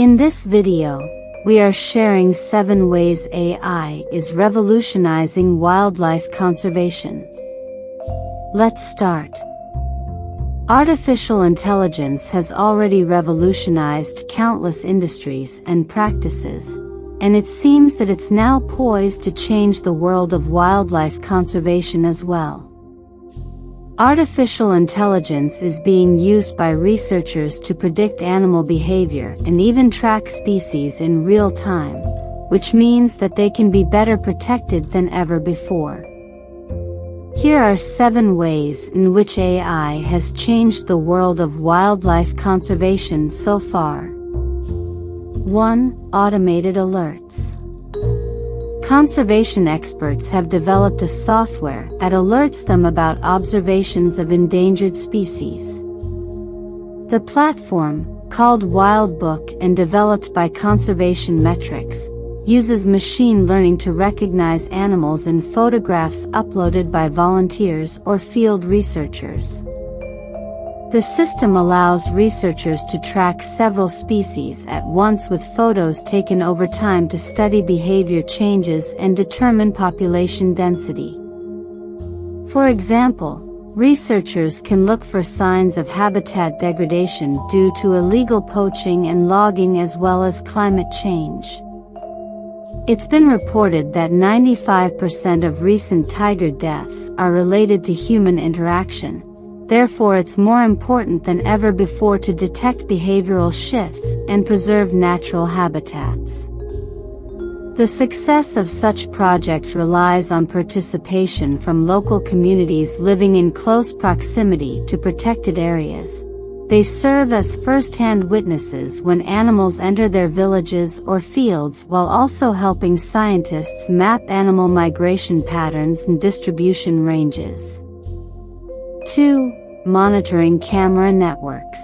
In this video, we are sharing 7 ways AI is revolutionizing wildlife conservation. Let's start. Artificial intelligence has already revolutionized countless industries and practices, and it seems that it's now poised to change the world of wildlife conservation as well. Artificial intelligence is being used by researchers to predict animal behavior and even track species in real time, which means that they can be better protected than ever before. Here are seven ways in which AI has changed the world of wildlife conservation so far. 1. Automated alerts. Conservation experts have developed a software that alerts them about observations of endangered species. The platform, called Wildbook and developed by Conservation Metrics, uses machine learning to recognize animals in photographs uploaded by volunteers or field researchers. The system allows researchers to track several species at once with photos taken over time to study behavior changes and determine population density. For example, researchers can look for signs of habitat degradation due to illegal poaching and logging as well as climate change. It's been reported that 95% of recent tiger deaths are related to human interaction, Therefore it's more important than ever before to detect behavioral shifts and preserve natural habitats. The success of such projects relies on participation from local communities living in close proximity to protected areas. They serve as first-hand witnesses when animals enter their villages or fields while also helping scientists map animal migration patterns and distribution ranges. 2. Monitoring camera networks.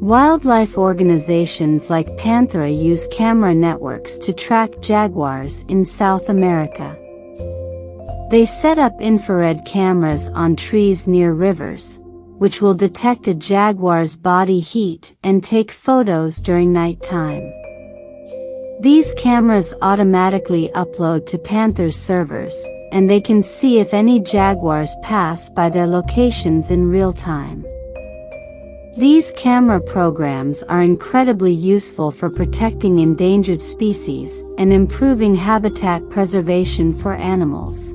Wildlife organizations like Panthera use camera networks to track jaguars in South America. They set up infrared cameras on trees near rivers, which will detect a jaguar's body heat and take photos during nighttime. These cameras automatically upload to Panthera's servers, and they can see if any jaguars pass by their locations in real time. These camera programs are incredibly useful for protecting endangered species and improving habitat preservation for animals.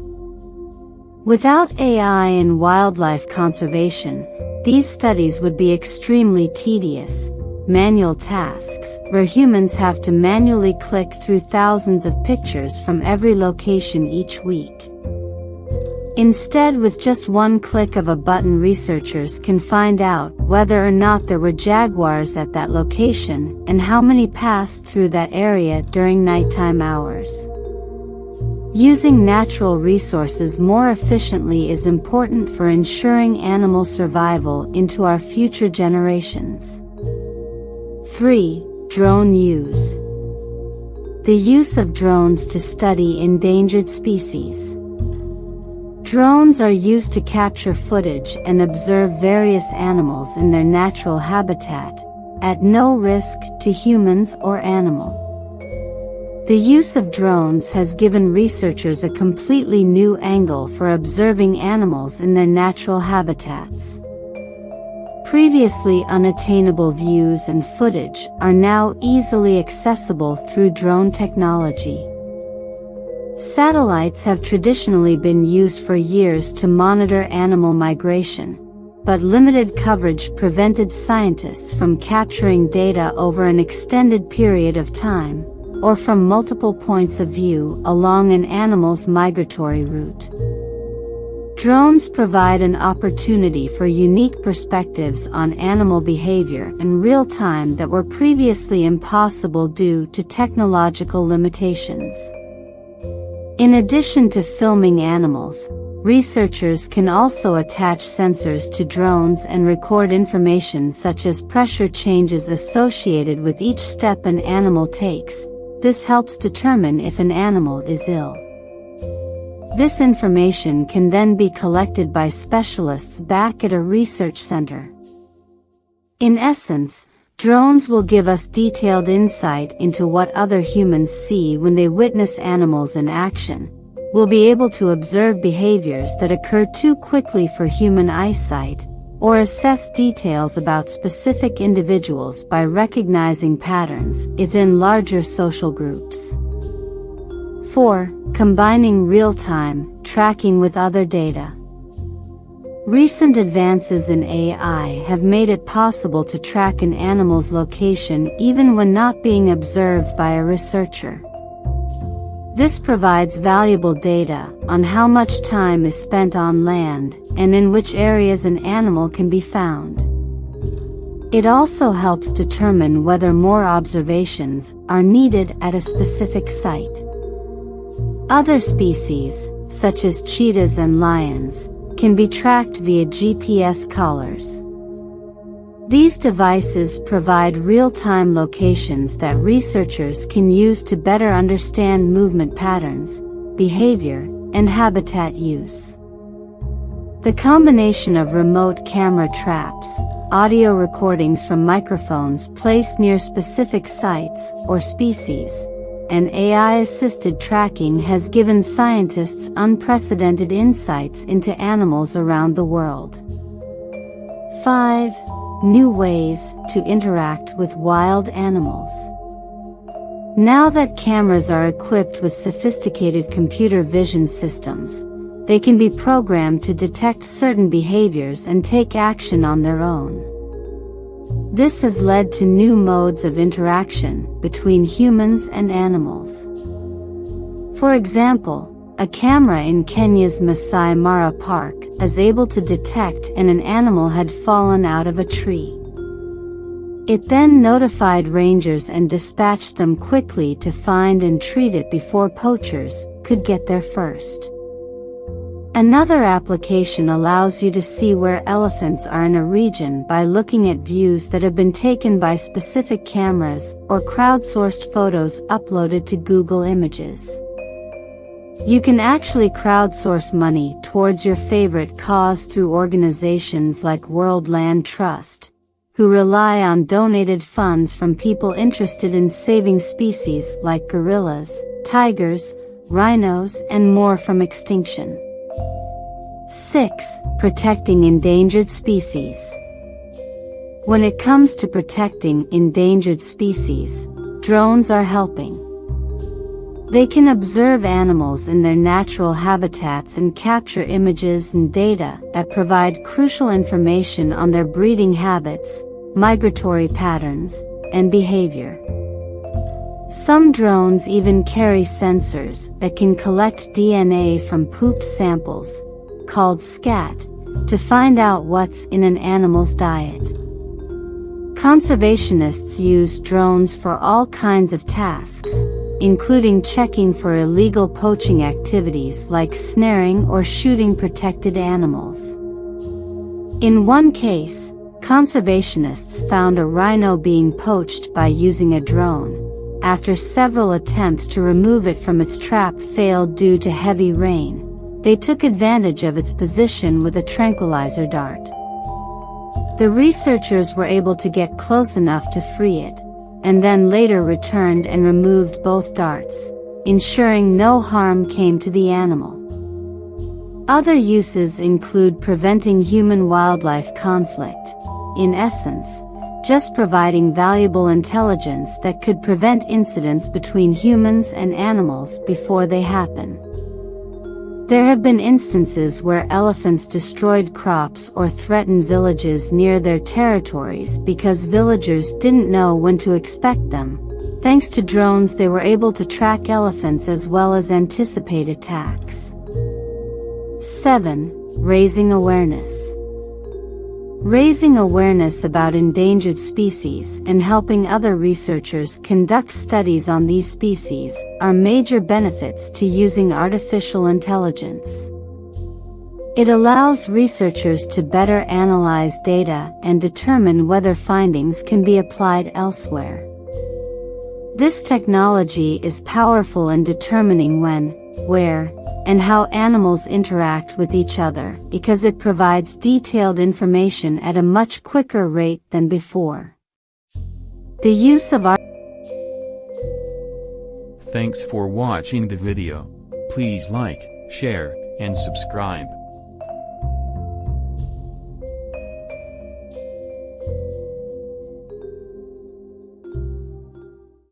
Without AI in wildlife conservation, these studies would be extremely tedious, manual tasks, where humans have to manually click through thousands of pictures from every location each week. Instead with just one click of a button researchers can find out whether or not there were jaguars at that location and how many passed through that area during nighttime hours. Using natural resources more efficiently is important for ensuring animal survival into our future generations. 3. Drone use. The use of drones to study endangered species. Drones are used to capture footage and observe various animals in their natural habitat, at no risk to humans or animal. The use of drones has given researchers a completely new angle for observing animals in their natural habitats. Previously unattainable views and footage are now easily accessible through drone technology. Satellites have traditionally been used for years to monitor animal migration, but limited coverage prevented scientists from capturing data over an extended period of time, or from multiple points of view along an animal's migratory route. Drones provide an opportunity for unique perspectives on animal behavior in real time that were previously impossible due to technological limitations. In addition to filming animals, researchers can also attach sensors to drones and record information such as pressure changes associated with each step an animal takes. This helps determine if an animal is ill. This information can then be collected by specialists back at a research center. In essence, Drones will give us detailed insight into what other humans see when they witness animals in action. We'll be able to observe behaviors that occur too quickly for human eyesight, or assess details about specific individuals by recognizing patterns within larger social groups. 4. Combining real-time tracking with other data. Recent advances in AI have made it possible to track an animal's location even when not being observed by a researcher. This provides valuable data on how much time is spent on land and in which areas an animal can be found. It also helps determine whether more observations are needed at a specific site. Other species, such as cheetahs and lions, can be tracked via GPS collars. These devices provide real-time locations that researchers can use to better understand movement patterns, behavior, and habitat use. The combination of remote camera traps, audio recordings from microphones placed near specific sites or species, and AI-assisted tracking has given scientists unprecedented insights into animals around the world. 5 new ways to interact with wild animals. Now that cameras are equipped with sophisticated computer vision systems, they can be programmed to detect certain behaviors and take action on their own. This has led to new modes of interaction between humans and animals. For example, a camera in Kenya's Masai Mara Park is able to detect and an animal had fallen out of a tree. It then notified rangers and dispatched them quickly to find and treat it before poachers could get there first. Another application allows you to see where elephants are in a region by looking at views that have been taken by specific cameras or crowdsourced photos uploaded to Google Images. You can actually crowdsource money towards your favorite cause through organizations like World Land Trust, who rely on donated funds from people interested in saving species like gorillas, tigers, rhinos, and more from extinction. 6. Protecting endangered species. When it comes to protecting endangered species, drones are helping. They can observe animals in their natural habitats and capture images and data that provide crucial information on their breeding habits, migratory patterns, and behavior. Some drones even carry sensors that can collect DNA from poop samples, called scat, to find out what's in an animal's diet. Conservationists use drones for all kinds of tasks, including checking for illegal poaching activities like snaring or shooting protected animals. In one case, conservationists found a rhino being poached by using a drone. After several attempts to remove it from its trap failed due to heavy rain, they took advantage of its position with a tranquilizer dart. The researchers were able to get close enough to free it, and then later returned and removed both darts, ensuring no harm came to the animal. Other uses include preventing human-wildlife conflict, in essence, just providing valuable intelligence that could prevent incidents between humans and animals before they happen. There have been instances where elephants destroyed crops or threatened villages near their territories because villagers didn't know when to expect them. Thanks to drones they were able to track elephants as well as anticipate attacks. 7. Raising awareness. Raising awareness about endangered species and helping other researchers conduct studies on these species are major benefits to using artificial intelligence. It allows researchers to better analyze data and determine whether findings can be applied elsewhere. This technology is powerful in determining when, where, and how animals interact with each other because it provides detailed information at a much quicker rate than before. The use of our Thanks for watching the video. Please like, share, and subscribe.